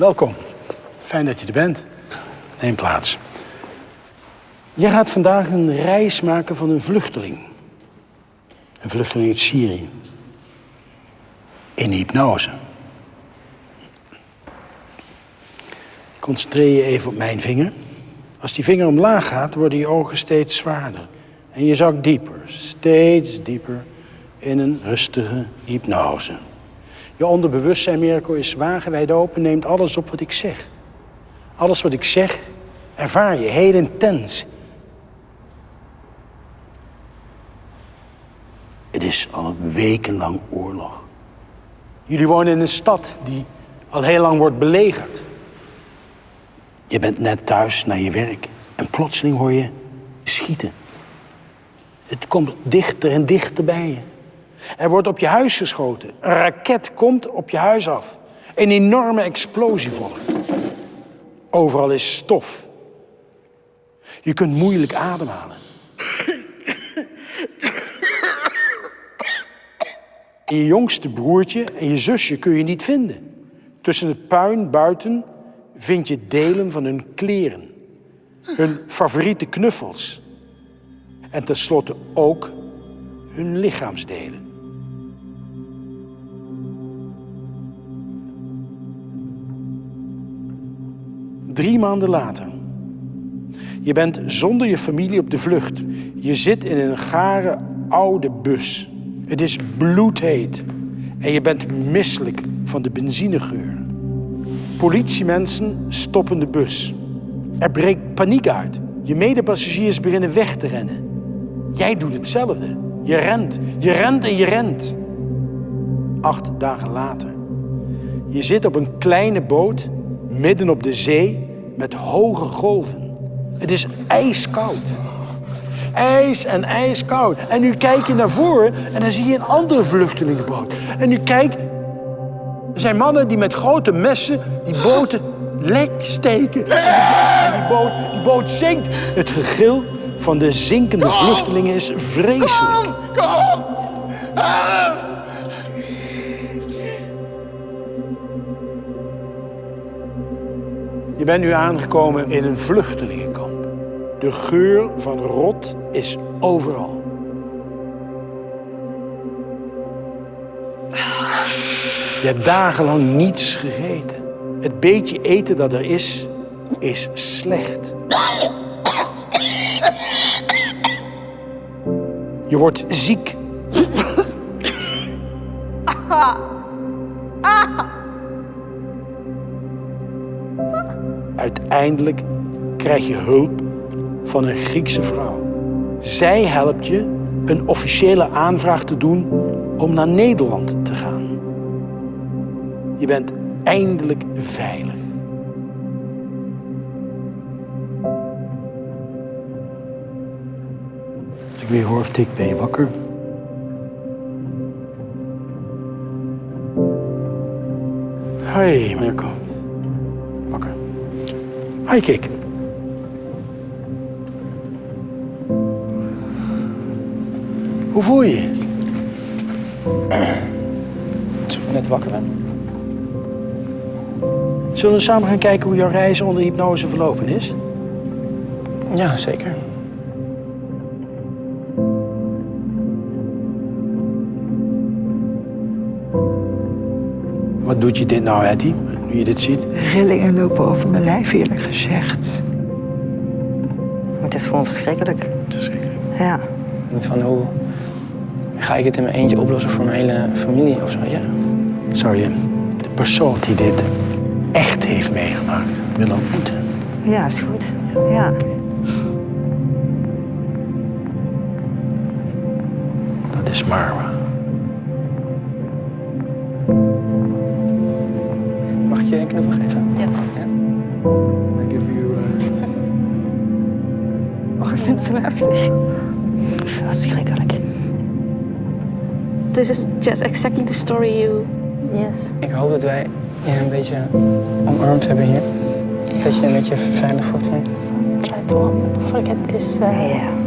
Welkom. Fijn dat je er bent. Neem plaats. Je gaat vandaag een reis maken van een vluchteling. Een vluchteling uit Syrië. In hypnose. Concentreer je even op mijn vinger. Als die vinger omlaag gaat, worden je ogen steeds zwaarder. En je zakt dieper, steeds dieper in een rustige hypnose. Je onderbewustzijn, Mirko, is wagenwijd open, neemt alles op wat ik zeg. Alles wat ik zeg, ervaar je heel intens. Het is al wekenlang oorlog. Jullie wonen in een stad die al heel lang wordt belegerd. Je bent net thuis naar je werk en plotseling hoor je schieten. Het komt dichter en dichter bij je. Er wordt op je huis geschoten. Een raket komt op je huis af. Een enorme explosie volgt. Overal is stof. Je kunt moeilijk ademhalen. Je jongste broertje en je zusje kun je niet vinden. Tussen het puin buiten vind je delen van hun kleren. Hun favoriete knuffels. En tenslotte ook hun lichaamsdelen. Drie maanden later. Je bent zonder je familie op de vlucht. Je zit in een gare oude bus. Het is bloedheet. En je bent misselijk van de benzinegeur. Politiemensen stoppen de bus. Er breekt paniek uit. Je medepassagiers beginnen weg te rennen. Jij doet hetzelfde. Je rent, je rent en je rent. Acht dagen later. Je zit op een kleine boot midden op de zee met hoge golven. Het is ijskoud. IJs en ijskoud. En nu kijk je naar voren en dan zie je een andere vluchtelingenboot. En nu kijk, er zijn mannen die met grote messen die boten lek steken. En die boot, die boot zinkt. Het gegil van de zinkende vluchtelingen is vreselijk. Kom! Je bent nu aangekomen in een vluchtelingenkamp. De geur van rot is overal. Je hebt dagenlang niets gegeten. Het beetje eten dat er is, is slecht. Je wordt ziek. Uiteindelijk krijg je hulp van een Griekse vrouw. Zij helpt je een officiële aanvraag te doen om naar Nederland te gaan. Je bent eindelijk veilig. Ik weer hoor of tik, ben je wakker? Hoi, Mirko. Wakker. Hi, Kik. Hoe voel je je? Alsof ik net wakker ben. Zullen we samen gaan kijken hoe jouw reis onder hypnose verlopen is? Ja, zeker. Wat doet je dit nou, Hetty, nu je dit ziet? Rillingen lopen over mijn lijf, eerlijk gezegd. Het is gewoon verschrikkelijk. Verschrikkelijk. Ja. Niet van hoe ga ik het in mijn eentje oplossen voor mijn hele familie of zo. Ja. Je de persoon die dit echt heeft meegemaakt willen ontmoeten? Ja, is goed. Ja. Dat is Marwa. Je een knuffel geven? Ja. I give you, Oh, ik vind het zo heftig. Verschrikkelijk. This is just exactly the story you... Yes. Ik hoop dat wij je een beetje omarmd hebben hier. Dat je je een beetje veilig voelt hier. Try to forget this uh, Ja.